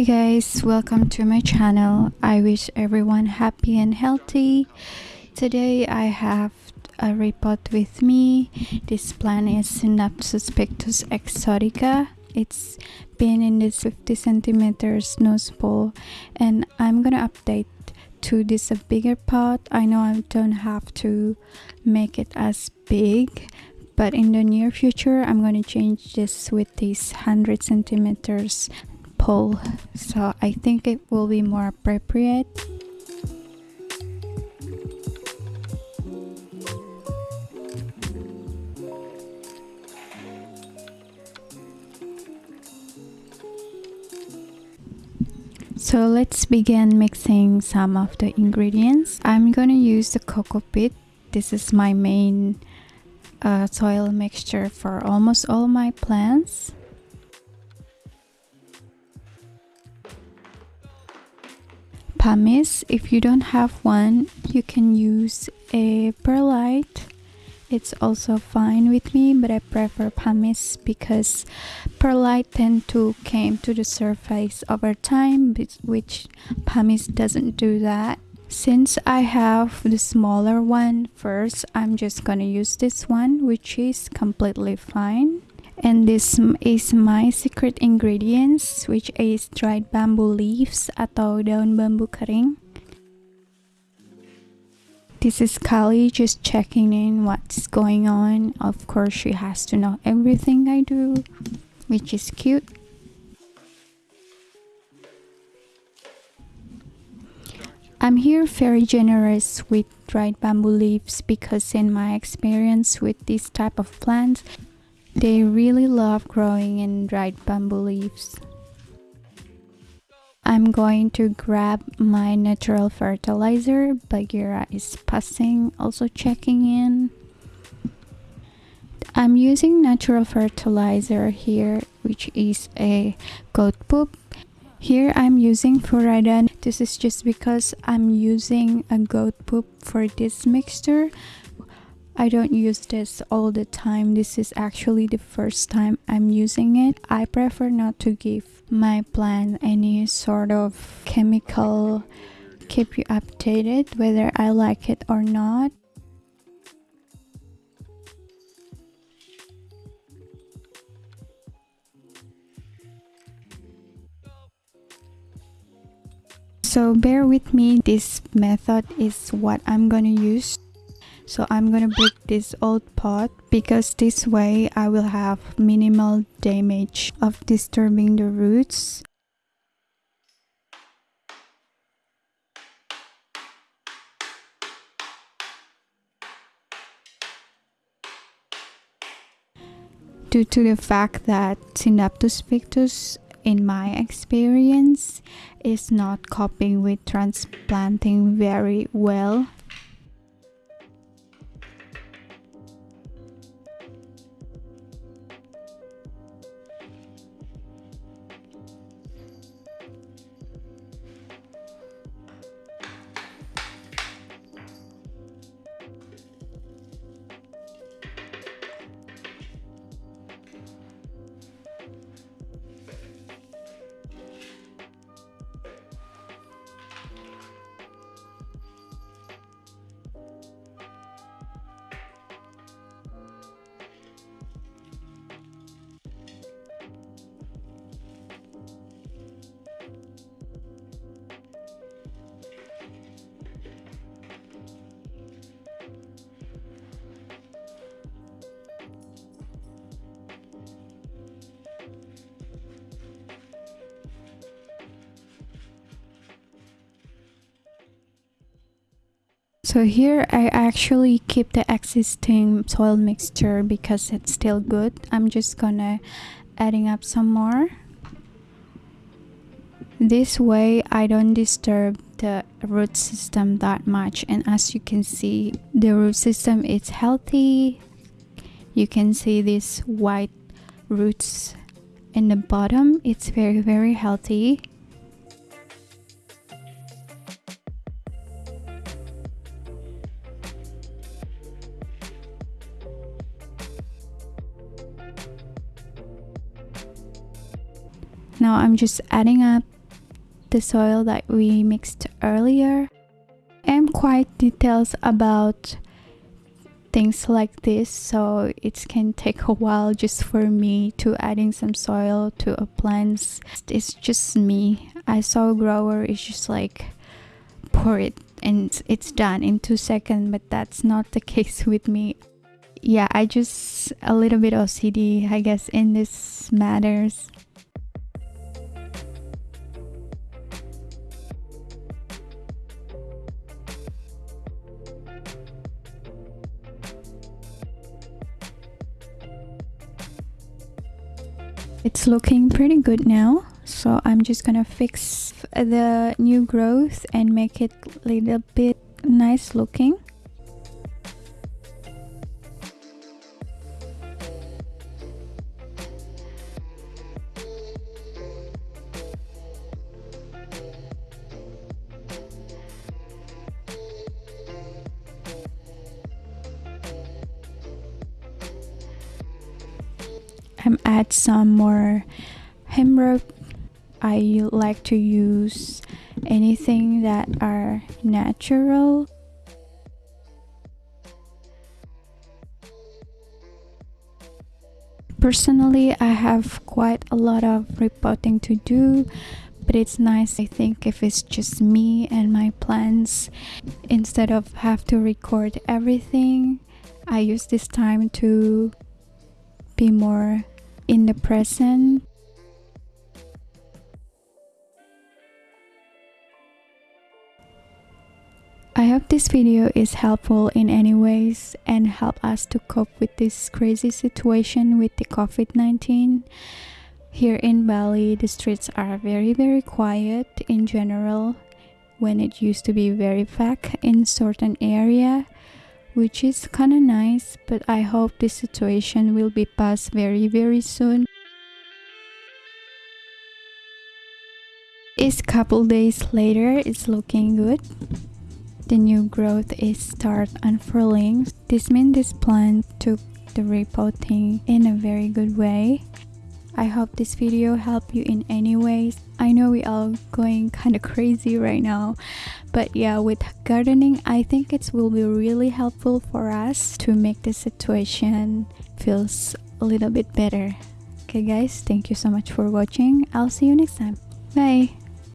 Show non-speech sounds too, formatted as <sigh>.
Hi guys, welcome to my channel. I wish everyone happy and healthy. Today I have a repot with me. This plant is Scindapsus pictus exotica. It's been in this 50 centimeters nose bowl and I'm gonna update to this a bigger pot. I know I don't have to make it as big but in the near future I'm going to change this with this 100 centimeters so I think it will be more appropriate So let's begin mixing some of the ingredients. I'm gonna use the coco peat. This is my main uh, soil mixture for almost all my plants. Pumice, if you don't have one, you can use a perlite. It's also fine with me, but I prefer pumice because perlite tend to came to the surface over time, which pumice doesn't do that. Since I have the smaller one first, I'm just gonna use this one, which is completely fine. And this is my secret ingredients, which is dried bamboo leaves atau daun bambu kering. This is Kali just checking in what's going on. Of course, she has to know everything I do, which is cute. I'm here very generous with dried bamboo leaves because in my experience with this type of plants, they really love growing in dried bamboo leaves. I'm going to grab my natural fertilizer. Bagheera is passing, also checking in. I'm using natural fertilizer here, which is a goat poop here I'm using Furadan. This is just because I'm using a goat poop for this mixture. I don't use this all the time. This is actually the first time I'm using it. I prefer not to give my plant any sort of chemical keep you updated whether I like it or not. so bear with me this method is what i'm gonna use so i'm gonna break this old pot because this way i will have minimal damage of disturbing the roots. Due to the fact that Scindapsus pictus in my experience is not coping with transplanting very well So here I actually keep the existing soil mixture because it's still good. I'm just gonna adding up some more. This way I don't disturb the root system that much and as you can see the root system is healthy. You can see these white roots in the bottom. It's very very healthy. Now I'm just adding up the soil that we mixed earlier. I'm quite details about things like this so it can take a while just for me to adding some soil to a plants. It's just me. I saw a grower is just like pour it and it's done in two seconds but that's not the <laughs> case with me. Yeah i just a little bit ocd i guess in this matters it's looking pretty good now so I'm just gonna fix the new growth and make it a little bit nice looking I'm add some more hemp I like to use anything that are natural. Personally I have quite a lot of repotting to do but it's nice I think if it's just me and my plans. Instead of have to record everything I use this time to be more in the present I hope this video is helpful in any ways and help us to cope with this crazy situation with the COVID-19. Here in Bali, the streets are very very quiet in general when it used to be very packed in certain area which is kind of nice but I hope this situation will be passed very very soon. It's couple days later, it's looking good the new growth is start unfurling. This means this plant took the repotting in a very good way. I hope this video helped you in any ways. I know we all going kind of crazy right now, but yeah, with gardening, I think it will be really helpful for us to make the situation feels a little bit better. Okay guys, thank you so much for watching. I'll see you next time. Bye!